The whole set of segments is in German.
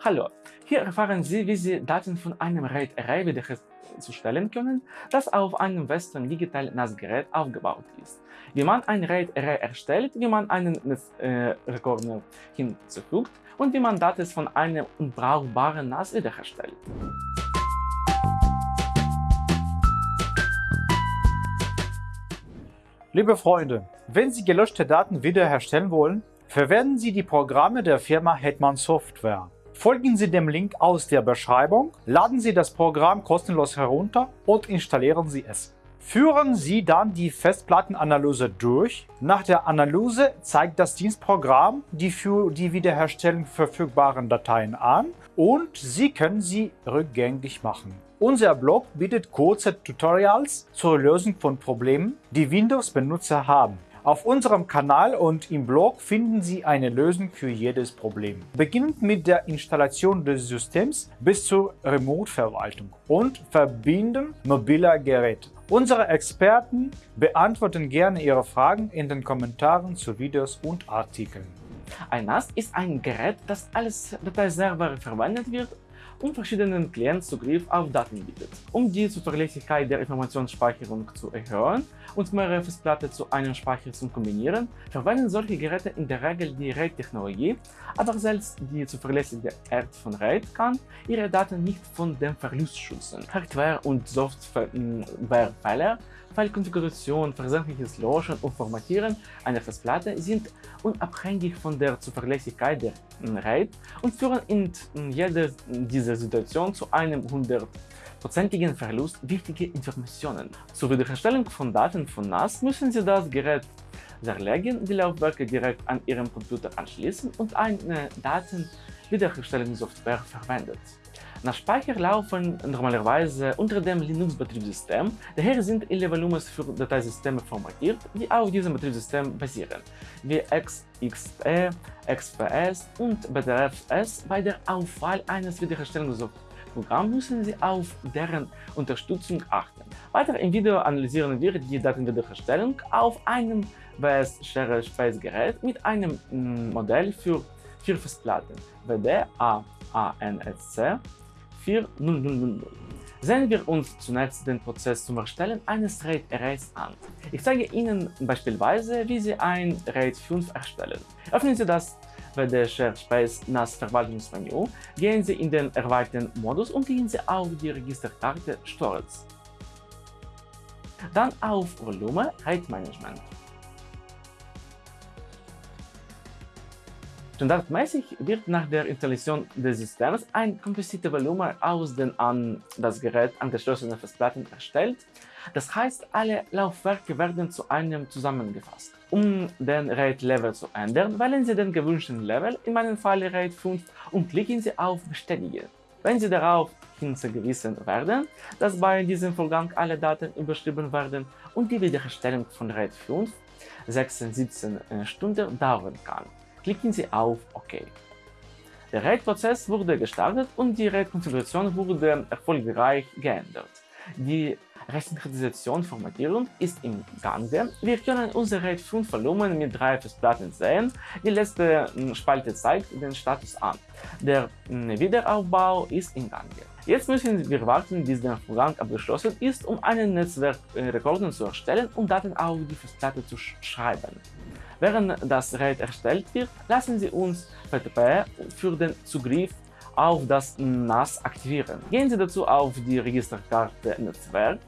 Hallo, hier erfahren Sie, wie Sie Daten von einem RAID-Array wiederherzustellen können, das auf einem Western Digital NAS-Gerät aufgebaut ist, wie man ein RAID-Array erstellt, wie man einen Netzrekorder äh, hinzufügt und wie man Daten von einem unbrauchbaren NAS wiederherstellt. Liebe Freunde, wenn Sie gelöschte Daten wiederherstellen wollen, verwenden Sie die Programme der Firma Hetman Software. Folgen Sie dem Link aus der Beschreibung, laden Sie das Programm kostenlos herunter und installieren Sie es. Führen Sie dann die Festplattenanalyse durch. Nach der Analyse zeigt das Dienstprogramm die für die Wiederherstellung verfügbaren Dateien an und Sie können sie rückgängig machen. Unser Blog bietet kurze Tutorials zur Lösung von Problemen, die Windows-Benutzer haben. Auf unserem Kanal und im Blog finden Sie eine Lösung für jedes Problem. Beginnend mit der Installation des Systems bis zur Remote-Verwaltung und Verbinden mobiler Geräte. Unsere Experten beantworten gerne Ihre Fragen in den Kommentaren zu Videos und Artikeln. Ein NAS ist ein Gerät, das als Dateiserver verwendet wird und verschiedenen Clients Zugriff auf Daten bietet. Um die Zuverlässigkeit der Informationsspeicherung zu erhöhen und mehrere Festplatten zu einem Speicher zu kombinieren, verwenden solche Geräte in der Regel die RAID-Technologie, aber selbst die zuverlässige Art von RAID kann ihre Daten nicht von dem Verlust schützen. Hardware- und Softwarefehler File-Konfiguration, versehentliches Löschen und Formatieren einer Festplatte sind unabhängig von der Zuverlässigkeit der RAID und führen in jeder dieser Situationen zu einem 100%igen Verlust wichtiger Informationen. Zur Wiederherstellung von Daten von NAS müssen Sie das Gerät zerlegen, die Laufwerke direkt an Ihrem Computer anschließen und eine Datenwiederherstellungssoftware verwendet. Nach Speicher laufen normalerweise unter dem Linux-Betriebssystem, daher sind alle Volumes für Dateisysteme formatiert, die auf diesem Betriebssystem basieren, wie XXE, XPS und BDFS. Bei der Auffall eines Wiederherstellungsprogramms müssen Sie auf deren Unterstützung achten. Weiter im Video analysieren wir die Datenwiederherstellung auf einem ws share space gerät mit einem mm, Modell für vier Festplatten WD-AANSC 4.000. Sehen wir uns zunächst den Prozess zum Erstellen eines RAID Arrays an. Ich zeige Ihnen beispielsweise, wie Sie ein RAID 5 erstellen. Öffnen Sie das WD Shared Space NAS Verwaltungsmenü, gehen Sie in den erweiterten Modus und gehen Sie auf die Registerkarte Storage. Dann auf Volume RAID Management. Standardmäßig wird nach der Installation des Systems ein kompliziertes Volumen aus den an das Gerät angeschlossenen Festplatten erstellt. Das heißt, alle Laufwerke werden zu einem zusammengefasst. Um den RAID-Level zu ändern, wählen Sie den gewünschten Level, in meinem Fall RAID 5, und klicken Sie auf Bestätigen. Wenn Sie darauf hinzugewiesen werden, dass bei diesem Vorgang alle Daten überschrieben werden und die Wiederherstellung von RAID 5 16-17 Stunden dauern kann klicken Sie auf OK. Der RAID-Prozess wurde gestartet und die RAID-Konfiguration wurde erfolgreich geändert. Die Resynchronisation-Formatierung ist im Gange. Wir können unser RAID 5 Volumen mit drei Festplatten sehen. Die letzte hm, Spalte zeigt den Status an. Der hm, Wiederaufbau ist im Gange. Jetzt müssen wir warten, bis der Vorgang abgeschlossen ist, um einen Netzwerkrekorder zu erstellen und Daten auf die Festplatte zu schreiben. Während das RAID erstellt wird, lassen Sie uns FTP für den Zugriff auf das NAS aktivieren. Gehen Sie dazu auf die Registerkarte Netzwerk,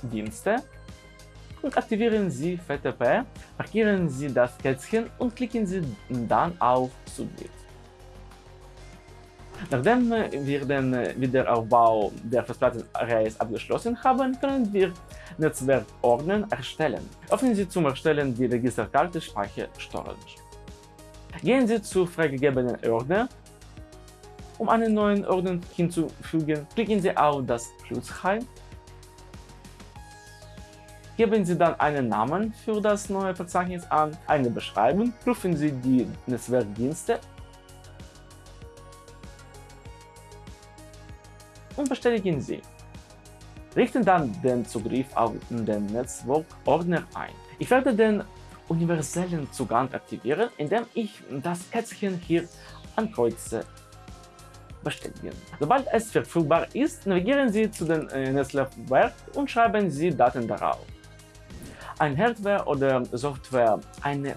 Dienste und aktivieren Sie FTP, markieren Sie das Kätzchen und klicken Sie dann auf Zugriff. Nachdem wir den Wiederaufbau der Festplattenarrays abgeschlossen haben, können wir Netzwerkordner erstellen. Öffnen Sie zum Erstellen die Registerkarte Speicher Storage. Gehen Sie zu freigegebenen Ordner. Um einen neuen Ordner hinzufügen, klicken Sie auf das Pluszeichen. Geben Sie dann einen Namen für das neue Verzeichnis an, eine Beschreibung, prüfen Sie die Netzwerkdienste und bestätigen Sie. Richten dann den Zugriff auf den Netzwerkordner ein. Ich werde den universellen Zugang aktivieren, indem ich das Kätzchen hier Ankreuze bestätigen. Sobald es verfügbar ist, navigieren Sie zu dem äh, Netzlaufwerk und schreiben Sie Daten darauf. Ein Hardware oder Software, eine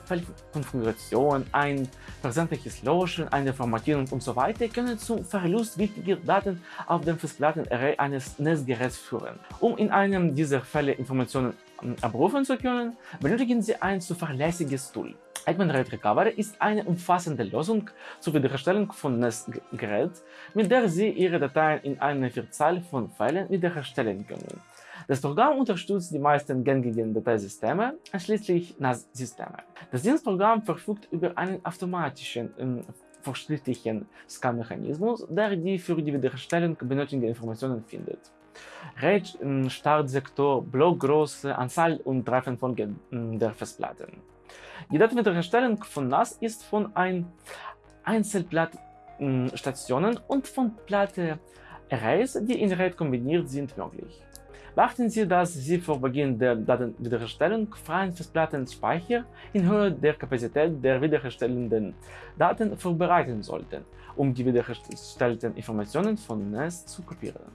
Konfiguration, ein versandliches Löschen, eine Formatierung usw. So können zum Verlust wichtiger Daten auf dem Festplattenarray eines Netzgeräts führen. Um in einem dieser Fälle Informationen ähm, abrufen zu können, benötigen Sie ein zuverlässiges Tool. Hetman RAID Recovery ist eine umfassende Lösung zur Wiederherstellung von NAS-Gerät, mit der Sie Ihre Dateien in einer Vielzahl von Fällen wiederherstellen können. Das Programm unterstützt die meisten gängigen Dateisysteme, einschließlich NAS-Systeme. Das Dienstprogramm verfügt über einen automatischen äh, verschriftlichen Scan-Mechanismus, der die für die Wiederherstellung benötigten Informationen findet. RAID, Startsektor, Blockgröße, Anzahl und Reihenfolge der Festplatten. Die Datenwiederherstellung von NAS ist von ein Einzelplattstationen und von Platte-Arrays, die in RAID kombiniert sind, möglich. Beachten Sie, dass Sie vor Beginn der Datenwiederherstellung freien Festplattenspeicher in Höhe der Kapazität der wiederherstellenden Daten vorbereiten sollten, um die wiederhergestellten Informationen von NAS zu kopieren.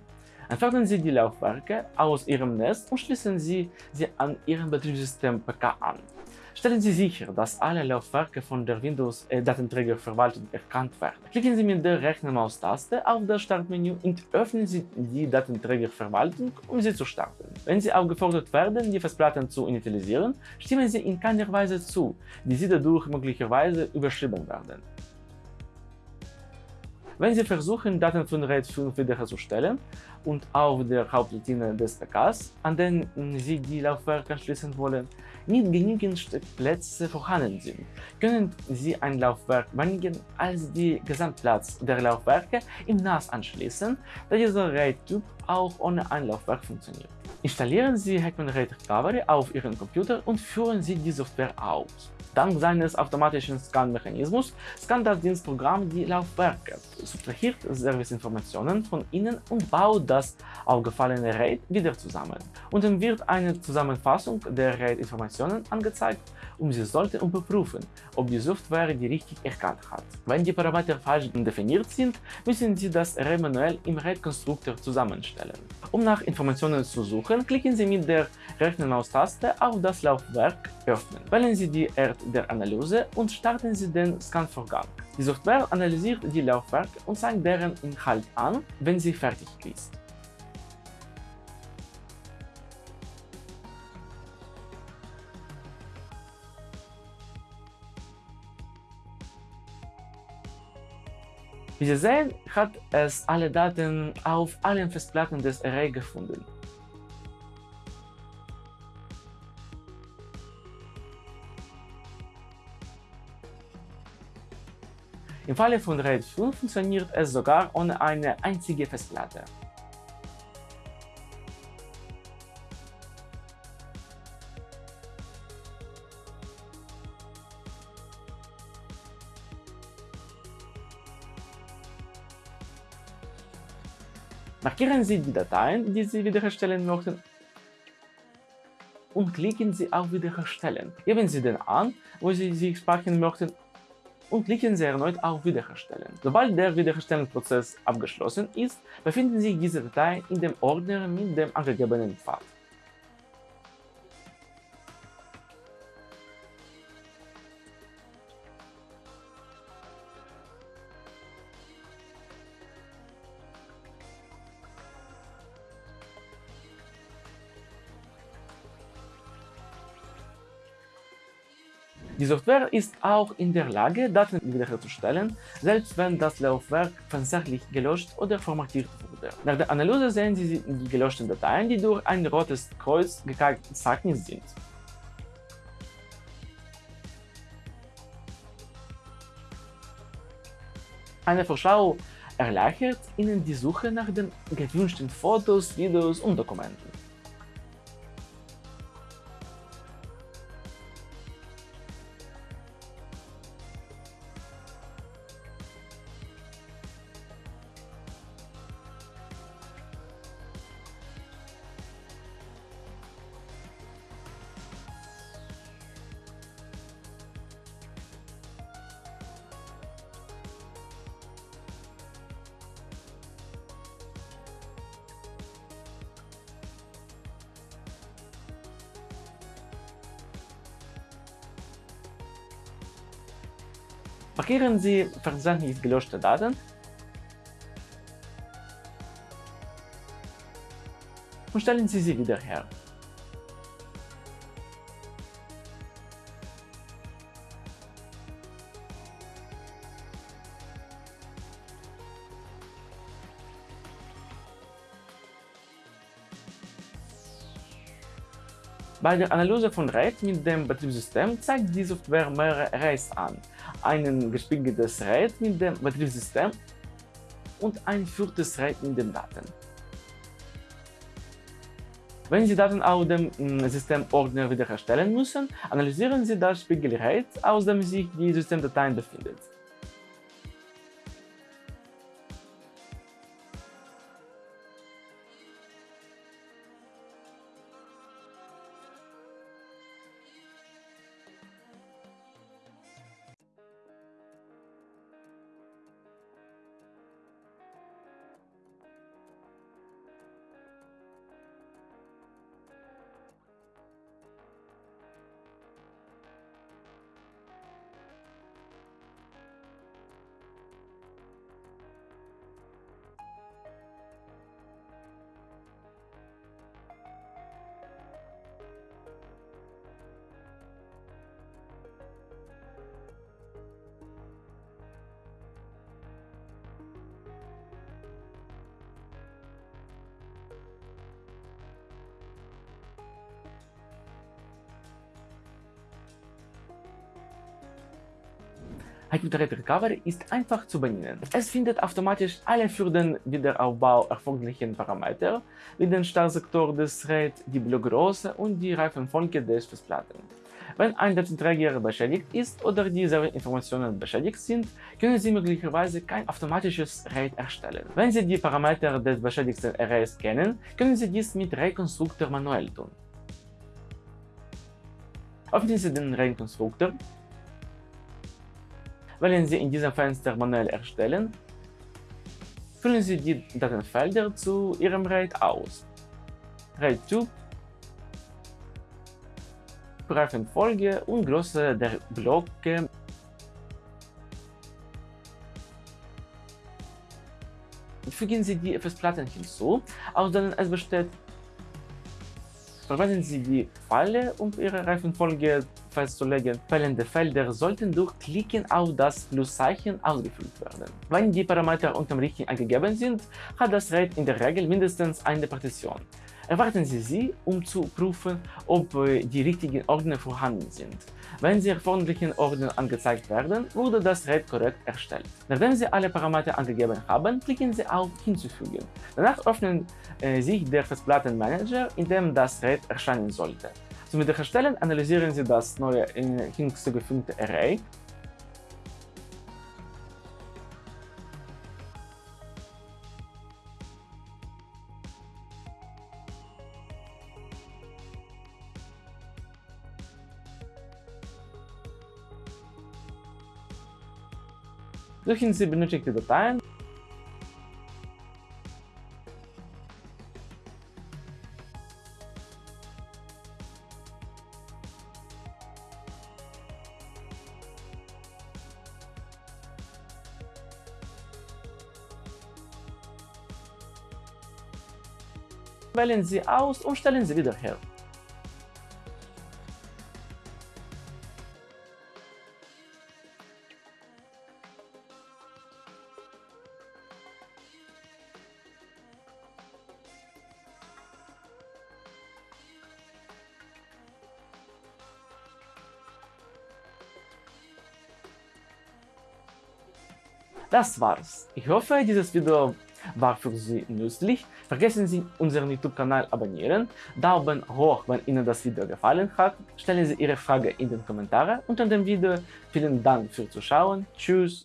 Entfernen Sie die Laufwerke aus Ihrem Nest und schließen Sie sie an Ihrem Betriebssystem PK an. Stellen Sie sicher, dass alle Laufwerke von der Windows-Datenträgerverwaltung erkannt werden. Klicken Sie mit der rechten Maustaste auf das Startmenü und öffnen Sie die Datenträgerverwaltung, um sie zu starten. Wenn Sie aufgefordert werden, die Festplatten zu initialisieren, stimmen Sie in keiner Weise zu, die Sie dadurch möglicherweise überschrieben werden. Wenn Sie versuchen, Daten von RAID 5 wiederherzustellen und auf der Hauptlinie des PKs, an den Sie die Laufwerke anschließen wollen, nicht genügend Steckplätze vorhanden sind, können Sie ein Laufwerk weniger als die Gesamtplatz der Laufwerke im NAS anschließen, da dieser RAID-Typ auch ohne ein Laufwerk funktioniert. Installieren Sie Hetman RAID Recovery auf Ihren Computer und führen Sie die Software aus. Dank seines automatischen Scan-Mechanismus scannt das Dienstprogramm die Laufwerke, subtrahiert Serviceinformationen von ihnen und baut das aufgefallene RAID wieder zusammen. Dann wird eine Zusammenfassung der RAID-Informationen angezeigt und Sie sollten überprüfen, ob die Software die richtig erkannt hat. Wenn die Parameter falsch definiert sind, müssen Sie das Array manuell im RAID-Konstruktor zusammenstellen. Um nach Informationen zu suchen, klicken Sie mit der rechten Maustaste auf das Laufwerk Öffnen. Wählen Sie die Art der Analyse und starten Sie den Scan-Vorgang. Die Software analysiert die Laufwerke und zeigt deren Inhalt an, wenn sie fertig ist. Wie Sie sehen, hat es alle Daten auf allen Festplatten des Array gefunden. Im Falle von RAID 5 funktioniert es sogar ohne eine einzige Festplatte. Markieren Sie die Dateien, die Sie wiederherstellen möchten und klicken Sie auf Wiederherstellen. Geben Sie den an, wo Sie sie speichern möchten und klicken Sie erneut auf Wiederherstellen. Sobald der Wiederherstellungsprozess abgeschlossen ist, befinden sich diese Dateien in dem Ordner mit dem angegebenen Pfad. Die Software ist auch in der Lage, Daten wiederherzustellen, selbst wenn das Laufwerk versehentlich gelöscht oder formatiert wurde. Nach der Analyse sehen Sie die gelöschten Dateien, die durch ein rotes Kreuz gekennzeichnet sind. Eine Vorschau erleichtert Ihnen die Suche nach den gewünschten Fotos, Videos und Dokumenten. Markieren Sie versehentlich gelöschte Daten und stellen Sie sie wieder her. Bei der Analyse von RAID mit dem Betriebssystem zeigt die Software mehrere Arrays an, ein gespiegeltes RAID mit dem Betriebssystem und ein viertes RAID mit den Daten. Wenn Sie Daten aus dem mm, Systemordner wiederherstellen müssen, analysieren Sie das Spiegel-RAID, aus dem sich die Systemdatei befindet. Hyperthread Recovery ist einfach zu bedienen. Es findet automatisch alle für den Wiederaufbau erforderlichen Parameter, wie den Startsektor des RAID, die Blockgröße und die Reifenfolge des Festplatten. Wenn ein Datenträger beschädigt ist oder diese Informationen beschädigt sind, können Sie möglicherweise kein automatisches RAID erstellen. Wenn Sie die Parameter des beschädigten Arrays kennen, können Sie dies mit RAID-Konstruktor manuell tun. Öffnen Sie den RAID-Konstruktor Wählen Sie in diesem Fenster Manuell erstellen, füllen Sie die Datenfelder zu Ihrem RAID aus. RAID-Typ, Reifenfolge und Größe der Blöcke Fügen Sie die Festplatten hinzu, aus denen es besteht. Verwenden Sie die Pfeile, um Ihre Reifenfolge festzulegen. Fehlende Felder sollten durch Klicken auf das Pluszeichen ausgefüllt werden. Wenn die Parameter unterm Richtigen angegeben sind, hat das RAID in der Regel mindestens eine Partition. Erwarten Sie sie, um zu prüfen, ob äh, die richtigen Ordner vorhanden sind. Wenn die erforderlichen Ordner angezeigt werden, wurde das RAID korrekt erstellt. Nachdem Sie alle Parameter angegeben haben, klicken Sie auf Hinzufügen. Danach öffnet äh, sich der Festplattenmanager, in dem das RAID erscheinen sollte. Zum Wiederherstellen analysieren Sie das neue hinzugefügte Array Suchen Sie benötigte Dateien wählen Sie aus und stellen Sie wieder her. Das war's. Ich hoffe, dieses Video war für Sie nützlich. Vergessen Sie unseren YouTube-Kanal abonnieren, Daumen hoch, wenn Ihnen das Video gefallen hat, stellen Sie Ihre Frage in den Kommentaren unter dem Video. Vielen Dank fürs Zuschauen, tschüss